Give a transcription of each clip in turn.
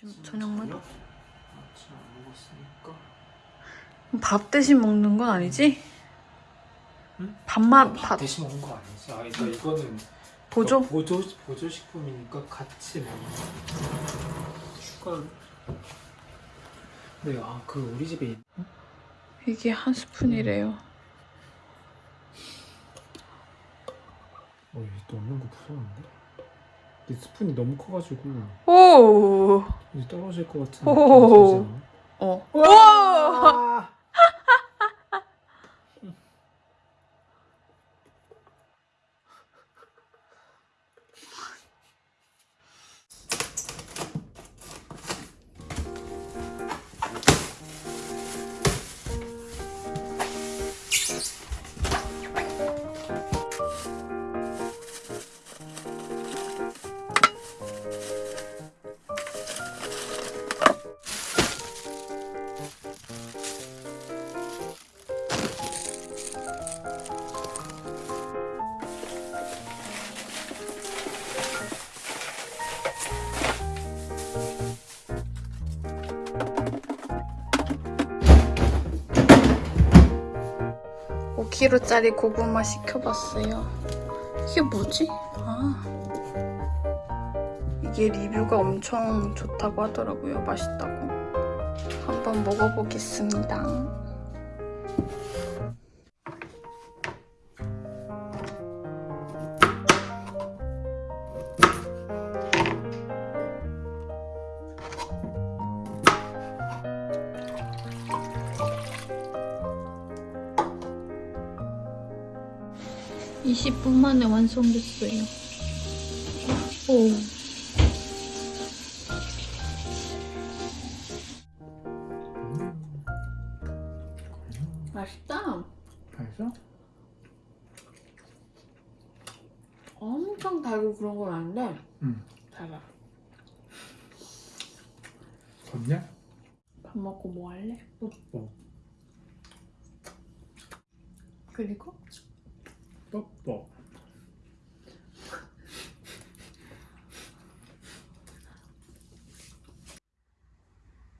점심 저녁만 저녁? 아침 안 먹었으니까 밥 대신 먹는 건 아니지? 응? 밥만 밥밥 대신 먹는 거 아니지? 아 그러니까 이거는 보조? 보조 보조 식품이니까 같이 먹는 거. 숟가락. 네, 아그 우리 집에 있- 이게 한 스푼이래요. 어, 이거 넣는 거 무서운데? 스푼이 너무 커가지고 오, 이제 떨어질 것 같은 오. 느낌이 들지 어. 와! 오 k g 짜리 고구마 시켜봤어요. 이게 뭐지? 아. 이게 리뷰가 엄청 좋다고 하더라고요. 맛있다고. 한번 먹어보겠습니다. (20분) 만에 완성됐어요 오. 맛있다 맛있어? 엄청 달고 그런 건 아닌데 응. 달아 덥냐? 밥 먹고 뭐 할래? 뻑뻑 그리고 뻑뻑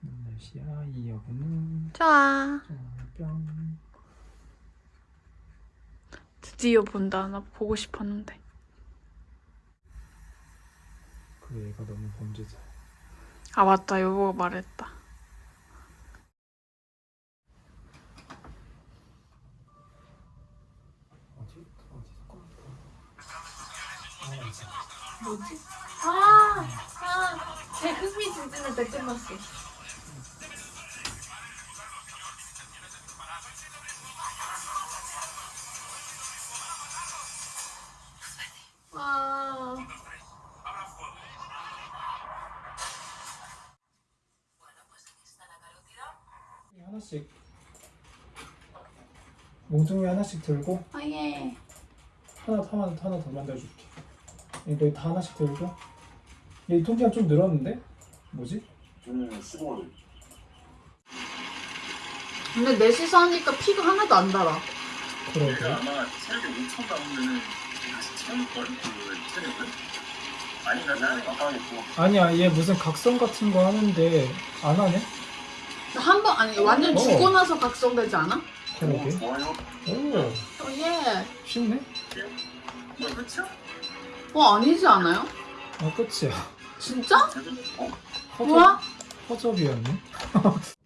날씨야 이 여분은. 좋아. 뿅 드디어 본다. 나 보고 싶었는데. 그 애가 너무 범죄자야. 아 맞다. 여보가 말했다 어디 어디서 꺼냈다 뭐지? 아, 아, 제 흥미진진을 때 끝났어. 아, 하나씩 몽둥이 하나씩 들고 아 예. 하나 하나 하나 더 만들어줄게. 너희 다 하나씩 들고. 얘 통장 좀 늘었는데? 뭐지? 저는 근데 넷이서 하니까 피가 하나도 안 달아. 그러게. 내가 아마 체력이 5천 남으면은 다시 채울걸? 그 체력을? 아닌가 나는 깜빡했고 아니야, 얘 무슨 각성 같은 거 하는데 안 하네? 한 번 아니 완전 어. 죽고 나서 각성되지 않아? 그러게. 오 좋아요 오, 어 예. 쉽네? 뭐 그쵸? 어 아니지 않아요? 아, 끝이야. 진짜? 어? 허접, 뭐야? 허접이었네.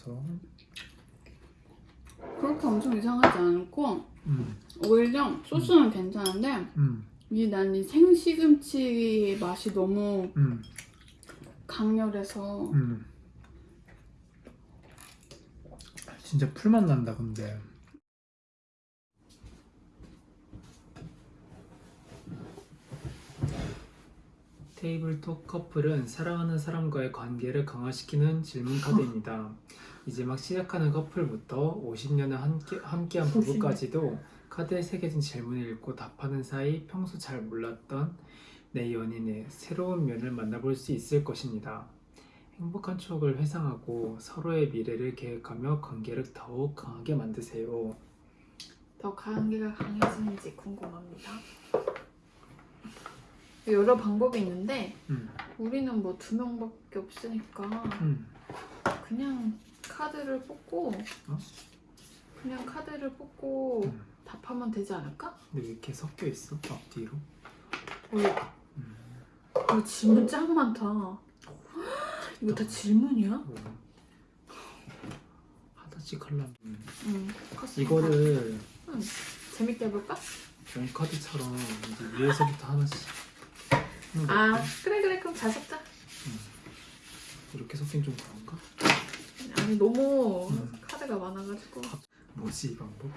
담가서. 그렇게 엄청 이상하지 않고 음, 오히려 소스는 괜찮은데 음, 이난 이 생시금치 맛이 너무 음, 강렬해서 음. 진짜 풀맛 난다 근데 테이블톡 커플은 사랑하는 사람과의 관계를 강화시키는 질문 카드입니다. 이제 막 시작하는 커플부터 50년을 함께, 함께한 50년. 부부까지도 카드에 새겨진 질문을 읽고 답하는 사이 평소 잘 몰랐던 내 연인의 새로운 면을 만나볼 수 있을 것입니다. 행복한 추억을 회상하고 서로의 미래를 계획하며 관계를 더욱 강하게 만드세요. 더 관계가 강해지는지 궁금합니다. 여러 방법이 있는데 음, 우리는 뭐 두 명밖에 없으니까 음. 그냥 카드를 뽑고 어? 그냥 카드를 뽑고 음. 답하면 되지 않을까? 근데 왜 이렇게 섞여 있어? 앞뒤로? 어, 음. 어, 질문 짱 많다. 이거 다 질문이야? 오. 하나씩 하려면 음. 응. 이거를 응. 재밌게 해볼까? 원카드처럼 이제 위에서부터 하나씩 아? 그래 그래 그럼 잘 섞자. 이렇게 섞긴 좀 그런가? 아니 너무 음. 카드가 많아가지고. 뭐지 이 방법?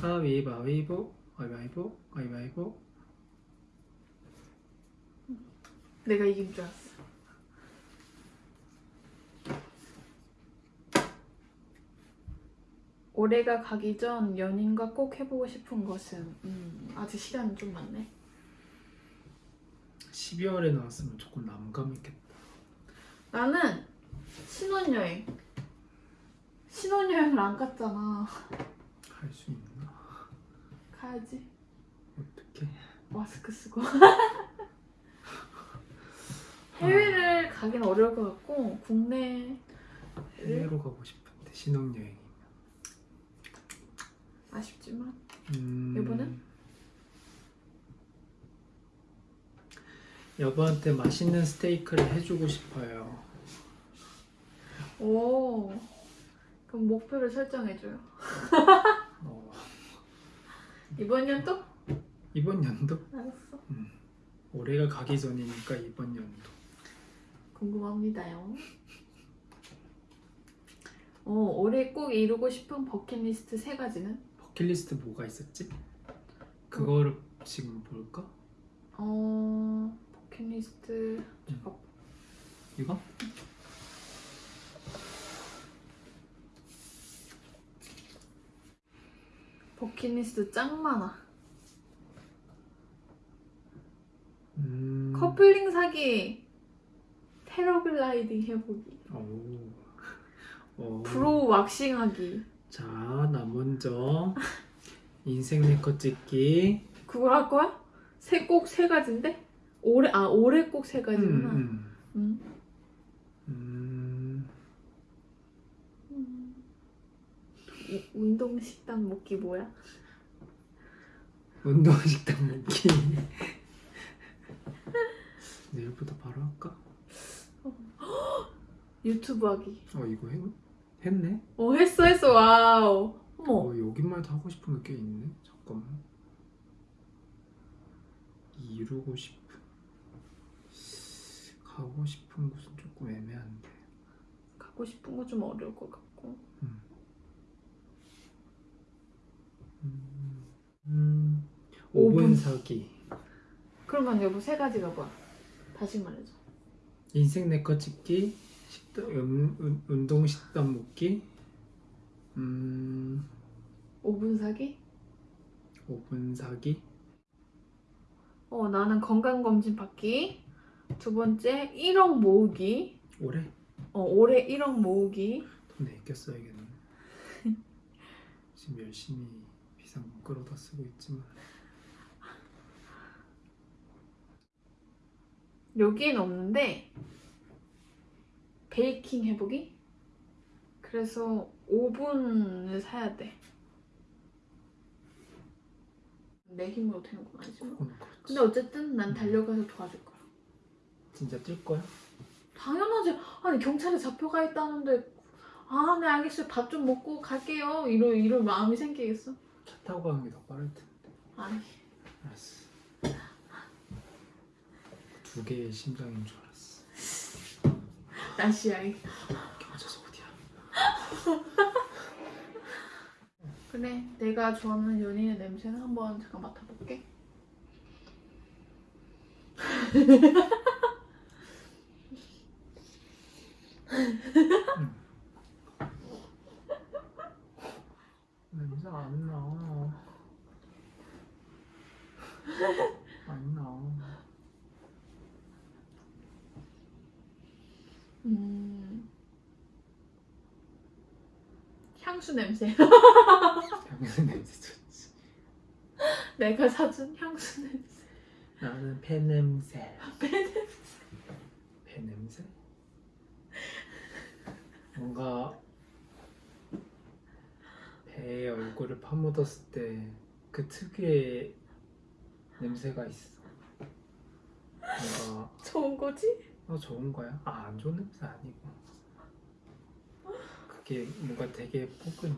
가위바위보 가위바위보 가위바위보 내가 이긴 줄 알았어. 올해가 가기 전 연인과 꼭 해보고 싶은 것은 음, 아직 시간은 좀 많네. 12월에 나왔으면 조금 남감했겠다 나는 신혼여행. 신혼여행을 안 갔잖아. 할수 있나? 가야지. 어떻게? 마스크 쓰고. 해외를 가긴 어려울 것 같고 국내를 해외로 가고 싶은데 신혼여행이면 아쉽지만 음... 여보는? 여보한테 맛있는 스테이크를 해주고 싶어요 오 그럼 목표를 설정해줘요. 어, 이번 연도? 이번 연도? 알았어. 올해가 가기 전이니까 이번 연도 궁금합니다요. 어, 올해 꼭 이루고 싶은 버킷리스트 세 가지는? 버킷리스트 뭐가 있었지? 그거를 지금 볼까? 어, 버킷리스트 잠깐. 이거? 버킷리스트 짱 많아. 음... 커플링 사기, 패러글라이딩 해보기, 오. 오. brow waxing하기. 자, 나 먼저 인생 네컷 찍기. 그걸 할 거야? 세 꼭세 가지인데? 올해 아 올해 꼭 세 가지구나. 음, 음. 음. 음. 이- 운동 식단 먹기 뭐야? 운동 식단 먹기. 내일부터 바로 할까? 유튜브 하기. 어 이거 했, 했네? 어 했어 했어 wow. 어머. 어 여기만 도 하고 싶은 게 꽤 있네. 잠깐만. 이루고 싶은 가고 싶은 곳은 조금 애매한데. 가고 싶은 거좀 어려울 것 같고. 5분, 5분 사기 그러면 여보 세 가지가 뭐야? 다시 말해줘 인생 내거 찍기 식단, 음, 음, 운동 식단 먹기 음... 5분 사기? 5분 사기? 어 나는 건강검진 받기 두 번째 1억 모으기 올해? 어 올해 1억 모으기 돈 내게 써야겠네 지금 열심히 비상금 끌어다 쓰고 있지만 여기엔 없는데 베이킹 해보기? 그래서 오븐을 사야 돼. 내 힘으로 되는 건 아니지만. 근데 어쨌든 난 달려가서 도와줄 거야. 진짜 뛸 거야? 당연하지. 아니 경찰에 잡혀가 있다는데 아, 네 알겠어요. 밥 좀 먹고 갈게요. 이럴 이럴 마음이 생기겠어? 차 타고 가는 게 더 빠를 텐데. 아니. 알았어. 두 개의 심장인 줄 알았어. 날씨야. 맞아서 어디야? 그래 내가 좋아하는 연인의 냄새는 한번 잠깐 맡아볼게. 향수 냄새 향수 냄새 좋지. 내가 사준 향수 냄새 나는 배 냄새. 배 냄새 배 냄새? 뭔가 배에 얼굴을 파묻었을 때 그 특유의 냄새가 있어. 뭔가 좋은 거지? 어 좋은 거야? 아 안 좋은 냄새 아니고 그게 뭔가 되게 포근해.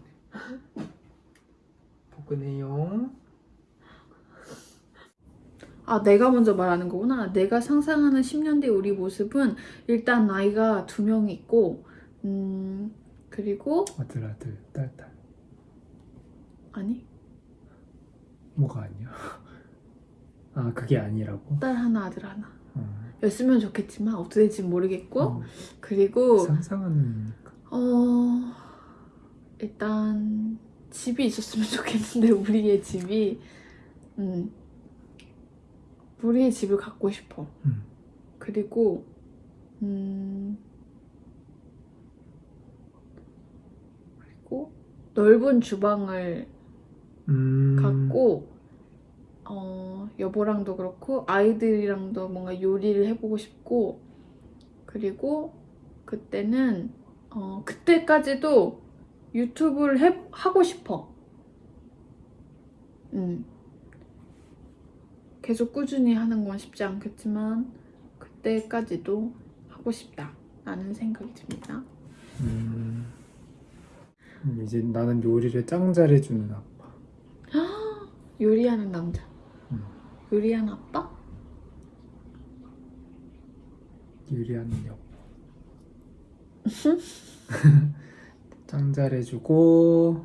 포근해요. 아, 내가 먼저 말하는 거구나. 내가 상상하는 10년 뒤 우리 모습은 일단 나이가 두 명 있고, 음, 그리고, 아들 아들 딸 딸. 아니, 뭐가 아니야? 아 그게 아니라고? 딸 하나, 아들 하나. 어. 였으면 좋겠지만, 어떻게 될지 모르겠고, 어, 그리고, 상상하는 어, 일단, 집이 있었으면 좋겠는데, 우리의 집이, 음, 우리의 집을 갖고 싶어. 음. 그리고 음 그리고 넓은 주방을 음. 갖고 어 여보랑도 그렇고 아이들이랑도 뭔가 요리를 해보고 싶고 그리고 그때는 어 그때까지도 유튜브를 해, 하고 싶어. 음. 계속 꾸준히 하는 건 쉽지 않겠지만 그때까지도 하고 싶다 라는 생각이 듭니다. 음. 음, 이제 나는 요리를 짱 잘해주는 아빠. 요리하는 남자. 음. 요리하는 아빠? 요리하는 여보. 짱 잘해주고,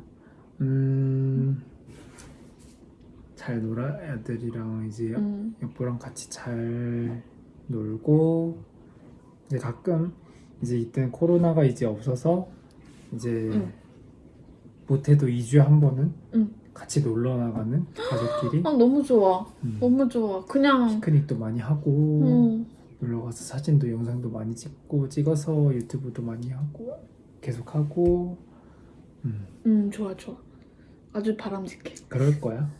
음, 잘 놀아 애들이랑 이제 음. 여보랑 같이 잘 놀고, 이제 가끔 이제 이때는 코로나가 이제 없어서 이제 응. 못해도 2주에 한 번은 응. 같이 놀러 나가는 가족끼리 아 너무 좋아. 음, 너무 좋아. 그냥 피크닉도 많이 하고 음, 놀러 가서 사진도 영상도 많이 찍고 찍어서 유튜브도 많이 하고 계속 하고 음 음 좋아 좋아. 아주 바람직해. 그럴 거야.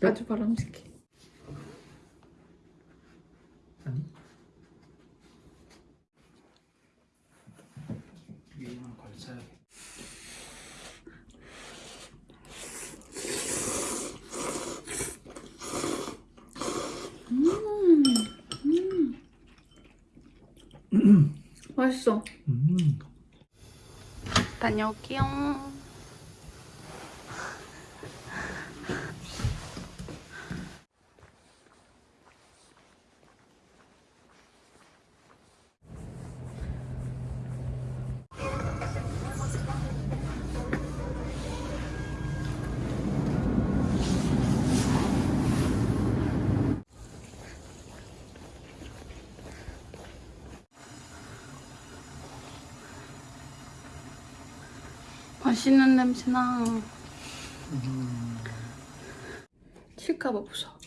끝? 아주 바람직해. 아니 위에만 걸쳐야겠다. 맛있어. 음 다녀올게요. 맛있는 냄새나. 칠까봐 무서워.